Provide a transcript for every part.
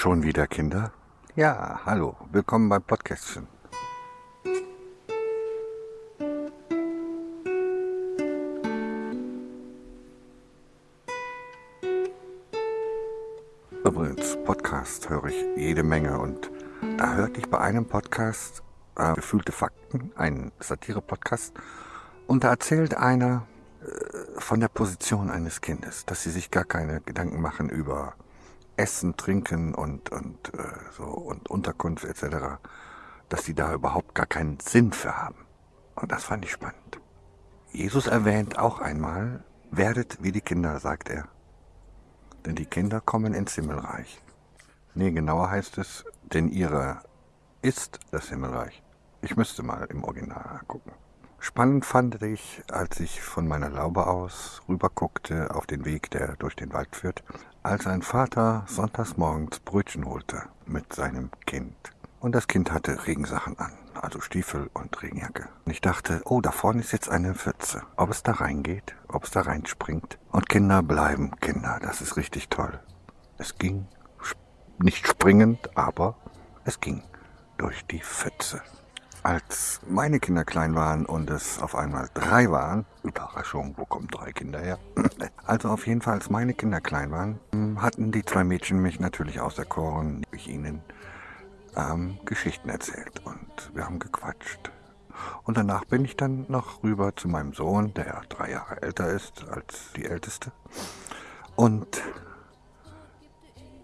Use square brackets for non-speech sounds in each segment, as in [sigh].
Schon wieder Kinder? Ja, hallo, willkommen beim Podcastchen. Übrigens, Podcast höre ich jede Menge und da hörte ich bei einem Podcast äh, Gefühlte Fakten, ein Satire-Podcast, und da erzählt einer äh, von der Position eines Kindes, dass sie sich gar keine Gedanken machen über Essen, Trinken und, und, äh, so, und Unterkunft etc., dass sie da überhaupt gar keinen Sinn für haben. Und das fand ich spannend. Jesus erwähnt auch einmal, werdet wie die Kinder, sagt er. Denn die Kinder kommen ins Himmelreich. Nee, genauer heißt es, denn ihre ist das Himmelreich. Ich müsste mal im Original gucken. Spannend fand ich, als ich von meiner Laube aus rüberguckte auf den Weg, der durch den Wald führt, als ein Vater sonntags morgens Brötchen holte mit seinem Kind. Und das Kind hatte Regensachen an, also Stiefel und Regenjacke. Und ich dachte, oh, da vorne ist jetzt eine Pfütze. Ob es da reingeht, ob es da reinspringt. Und Kinder bleiben Kinder, das ist richtig toll. Es ging nicht springend, aber es ging durch die Pfütze. Als meine Kinder klein waren und es auf einmal drei waren, Überraschung, wo kommen drei Kinder her? [clears throat] Also auf jeden Fall, als meine Kinder klein waren, hatten die zwei Mädchen mich natürlich auserkoren, ich ihnen ähm, Geschichten erzählt und wir haben gequatscht. Und danach bin ich dann noch rüber zu meinem Sohn, der drei Jahre älter ist als die Älteste. Und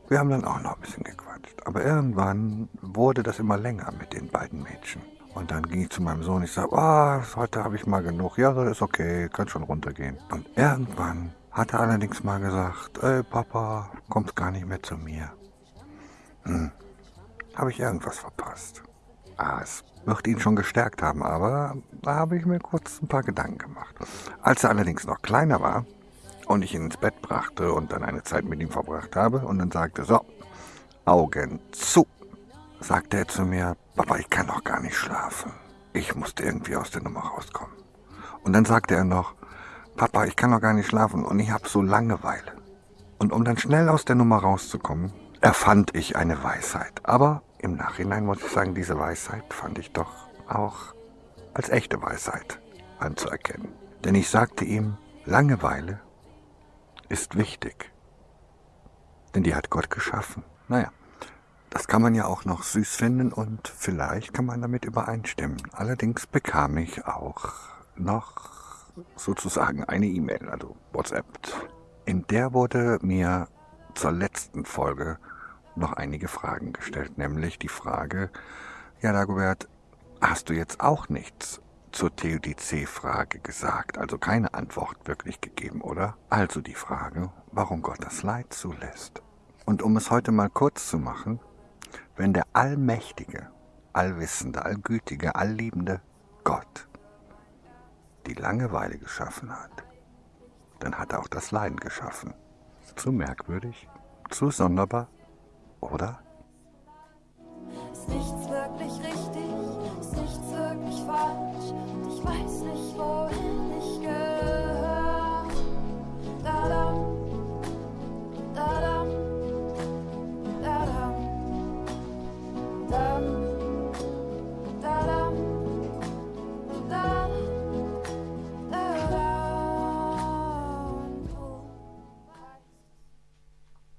wir haben dann auch noch ein bisschen gequatscht. Aber irgendwann wurde das immer länger mit den beiden Mädchen. Und dann ging ich zu meinem Sohn, ich sage, oh, heute habe ich mal genug. Ja, das ist okay, kann schon runtergehen. Und irgendwann hat er allerdings mal gesagt, ey Papa, kommst gar nicht mehr zu mir. Hm, habe ich irgendwas verpasst? Ah, es wird ihn schon gestärkt haben, aber da habe ich mir kurz ein paar Gedanken gemacht. Als er allerdings noch kleiner war und ich ihn ins Bett brachte und dann eine Zeit mit ihm verbracht habe und dann sagte, so, Augen zu sagte er zu mir, Papa, ich kann doch gar nicht schlafen. Ich musste irgendwie aus der Nummer rauskommen. Und dann sagte er noch, Papa, ich kann doch gar nicht schlafen und ich habe so Langeweile. Und um dann schnell aus der Nummer rauszukommen, erfand ich eine Weisheit. Aber im Nachhinein muss ich sagen, diese Weisheit fand ich doch auch als echte Weisheit anzuerkennen. Denn ich sagte ihm, Langeweile ist wichtig. Denn die hat Gott geschaffen. Naja, das kann man ja auch noch süß finden und vielleicht kann man damit übereinstimmen. Allerdings bekam ich auch noch sozusagen eine E-Mail, also WhatsApp. In der wurde mir zur letzten Folge noch einige Fragen gestellt, nämlich die Frage, ja Dagobert, hast du jetzt auch nichts zur TUDC-Frage gesagt, also keine Antwort wirklich gegeben, oder? Also die Frage, warum Gott das Leid zulässt. Und um es heute mal kurz zu machen, wenn der allmächtige, allwissende, allgütige, allliebende Gott die Langeweile geschaffen hat, dann hat er auch das Leiden geschaffen. Zu merkwürdig, zu sonderbar, oder?